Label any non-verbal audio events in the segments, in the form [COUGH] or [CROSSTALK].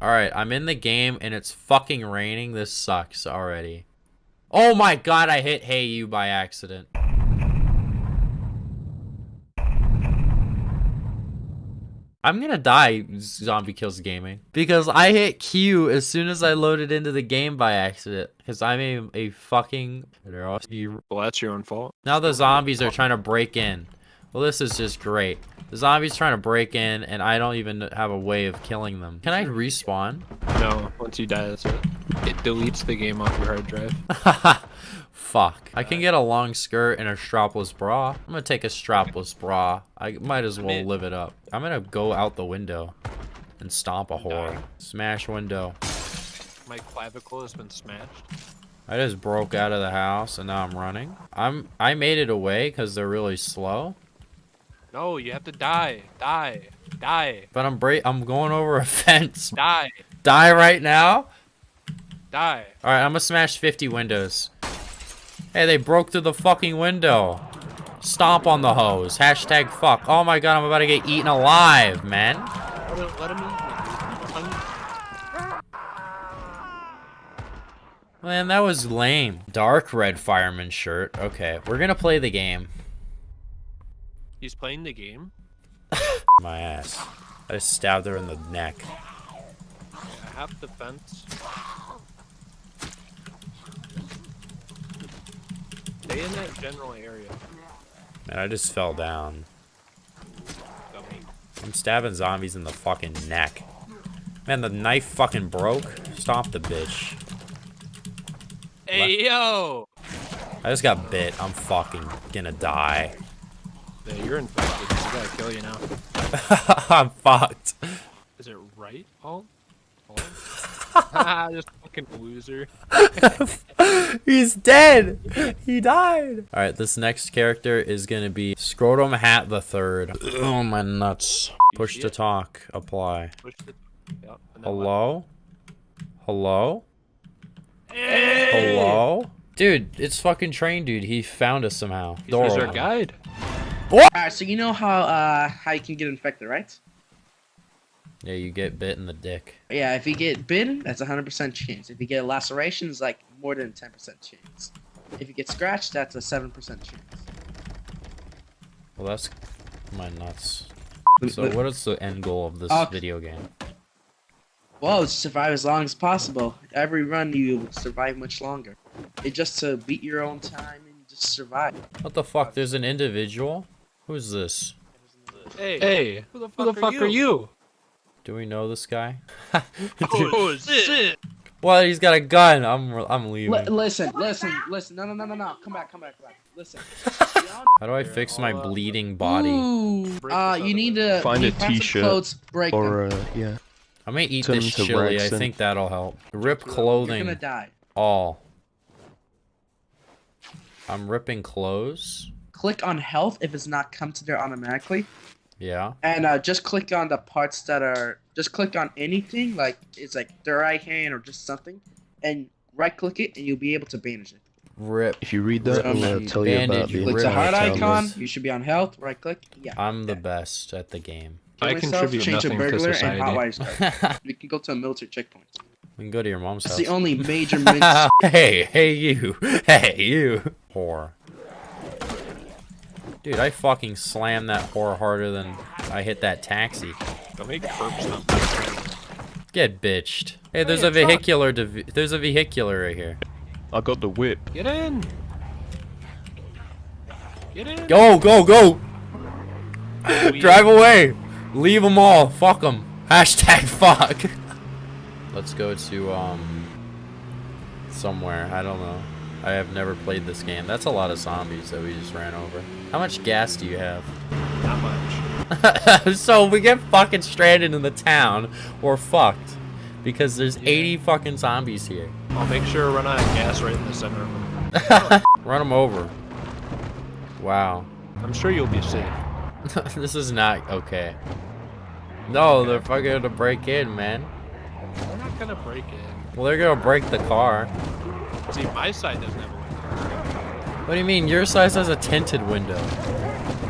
Alright, I'm in the game and it's fucking raining. This sucks already. Oh my god, I hit Hey You by accident. I'm gonna die, Zombie Kills Gaming. Because I hit Q as soon as I loaded into the game by accident. Because I'm a, a fucking... Well, that's your own fault. Now the zombies are trying to break in. Well, this is just great. The zombie's trying to break in, and I don't even have a way of killing them. Can I respawn? No, once you die, that's it. It deletes the game off your hard drive. [LAUGHS] Fuck. I can get a long skirt and a strapless bra. I'm gonna take a strapless bra. I might as well live it up. I'm gonna go out the window and stomp a whore. Smash window. My clavicle has been smashed. I just broke out of the house and now I'm running. I'm I made it away because they're really slow. No, you have to die. Die. Die. But I'm break I'm going over a [LAUGHS] fence. Die. Die right now? Die. Alright, I'm gonna smash 50 windows. Hey, they broke through the fucking window. Stomp on the hose. Hashtag fuck. Oh my god, I'm about to get eaten alive, man. Let him, let him Man, that was lame. Dark red fireman shirt. Okay, we're gonna play the game. He's playing the game? [LAUGHS] My ass. I just stabbed her in the neck. Half the fence. Stay in that general area. Man, I just fell down. I'm stabbing zombies in the fucking neck. Man, the knife fucking broke. Stop the bitch. Hey, yo! I just got bit. I'm fucking gonna die. Yeah, you're infected. I gotta kill you now. [LAUGHS] I'm fucked. Is it right, Paul? Paul? [LAUGHS] Ah, just fucking loser. [LAUGHS] He's dead. He died. All right, this next character is gonna be Scrotum Hat the Third. Oh my nuts. Push to talk. Apply. Yep, Hello. Hello. Hey! Hello. Dude, it's fucking train dude. He found us somehow. He's our open. Guide. Alright, so you know how uh how you can get infected, right? Yeah, you get bit in the dick. Yeah, if you get bitten, that's a hundred percent chance. If you get a laceration, it's like more than ten percent chance. If you get scratched, that's a seven percent chance. Well, that's my nuts. So, what is the end goal of this Uh, video game? Well, it's survive as long as possible. Every run, you survive much longer. It's just to beat your own time and just survive. What the fuck? There's an individual. Who's this? Hey, hey, who the fuck, are, you? Do we know this guy? [LAUGHS] [LAUGHS] Oh, shit! Well, he's got a gun. I'm I'm leaving. Li- listen, listen, listen. No, no, no, no, no. Come back, come back, come back. Listen. [LAUGHS] How do I fix my uh, bleeding body? Ooh, Break uh, you need to Find you a have some t-shirt Or, them. uh, yeah. I may eat Turn this chili. I think that'll help. Rip clothing. You're clothing. gonna die. All. I'm ripping clothes. Click on health if it's not come to there automatically. Yeah. And uh, just click on the parts that are. Just click on anything, like it's like the right hand or just something, and right click it, and you'll be able to bandage it. Rip. If you read that, I'm gonna tell you about bandage, the rip Click the heart icon. this. You should be on health. Right click. Yeah. I'm the okay. best at the game. Kill I myself, contribute change nothing to burglar, society. and hotwire strike. we can go to a military checkpoint. We can go to your mom's That's house. the only major. [LAUGHS] min- hey, hey you. [LAUGHS] Hey you. Whore. Dude, I fucking slammed that whore harder than I hit that taxi. Don't make curbs stomp. Get bitched. Hey, there's Hey, a a vehicular. div- There's a vehicular right here. I got the whip. Get in! Get in! Go, go, go! Drive away! Leave them all. Fuck them. Hashtag [LAUGHS] fuck. Let's go to, um, somewhere. I don't know. I have never played this game. That's a lot of zombies that we just ran over. How much gas do you have? Not much. [LAUGHS] so we get fucking stranded in the town, or fucked. Because there's 80 fucking zombies here. I'll make sure to run out of gas right in the center of them. [LAUGHS] [LAUGHS] Run them over. Wow. I'm sure you'll be safe. this is not okay. No, they're fucking gonna break in, man. We're not gonna break it. Well, they're gonna break the car. See, my side doesn't have a window. What do you mean? Your side has a tinted window.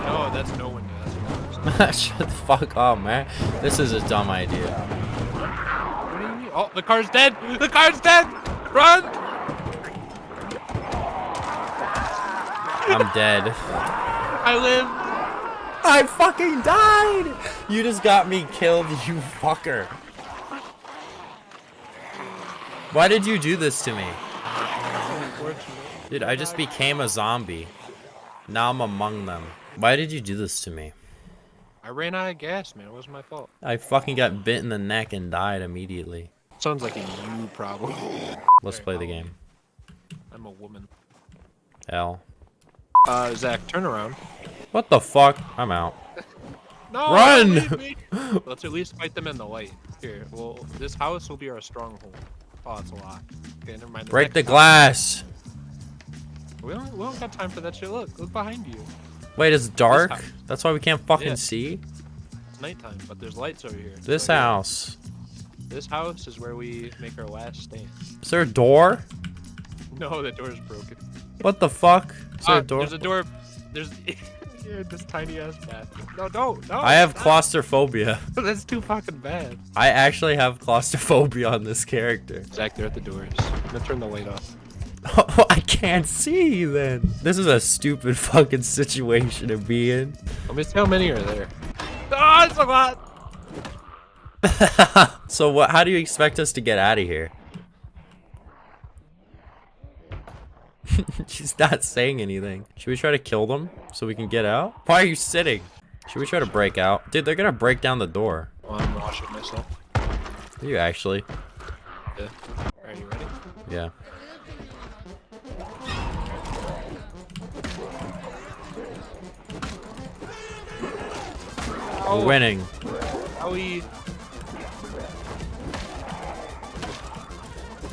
No, that's no window. That's [LAUGHS] Shut the fuck up, man. This is a dumb idea. What do kidding me? Oh, the car's dead! The car's dead! Run! I'm dead. I live! I fucking died! You just got me killed, you fucker. Why did you do this to me? Dude, I just became a zombie. Now I'm among them. Why did you do this to me? I ran out of gas, man. It wasn't my fault. I fucking got bit in the neck and died immediately. Sounds like a you problem. Let's play the game. I'm a woman. L. Uh, Zach, turn around. What the fuck? I'm out. [LAUGHS] No, Run! don't leave me. [LAUGHS] Let's at least fight them in the light. Here, well, this house will be our stronghold. Oh, it's a lot. Okay, never mind. Break the glass. house- We don't, we don't got time for that shit. Look, look behind you. Wait, it's dark? That's why we can't fucking Yeah. see? It's nighttime, but there's lights over here. This here. house. This house is where we make our last stand. Is there a door? No, the door's broken. What the fuck? Is there Ah, a door? There's a door. There's [LAUGHS] yeah, this tiny ass bathroom. No, don't. No. I have claustrophobia. [LAUGHS] That's too fucking bad. I actually have claustrophobia on this character. Zach, they're at the doors. I'm gonna turn the light off. [LAUGHS] I can't see then. This is a stupid [LAUGHS] fucking situation to be in. Let me see how many are there. Oh, it's a lot. [LAUGHS] so what? How do you expect us to get out of here? She's not saying anything. Should we try to kill them so we can get out? Why are you sitting? Should we try to break out? Dude, they're gonna break down the door. Oh, I'm washing myself. Are you actually? Yeah. Are you ready? Yeah. Oh, We're winning. How we?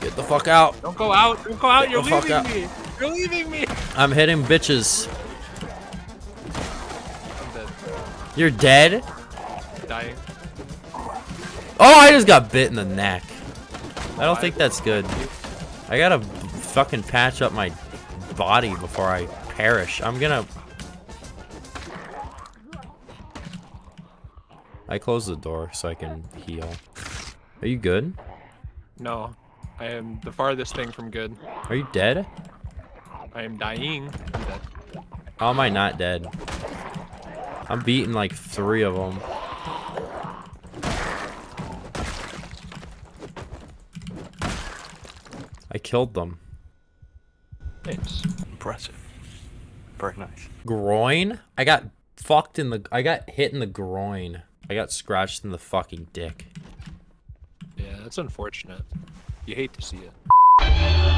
Get the fuck out. Don't go out. Don't go out. Get You're leaving out. me. You're leaving me. I'm hitting bitches. I'm dead. You're dead? Dying. Oh, I just got bit in the neck. I don't think that's good. I gotta fucking patch up my body before I perish. I'm gonna... I closed the door so I can heal. Are you good? No, I am the farthest thing from good. Are you dead? I am dying. I'm dead. How am I not dead? I'm beating like three of them. I killed them. It's Impressive. Very nice. Groin? I got fucked in the. I got hit in the groin. I got scratched in the fucking dick. Yeah, that's unfortunate. You hate to see it.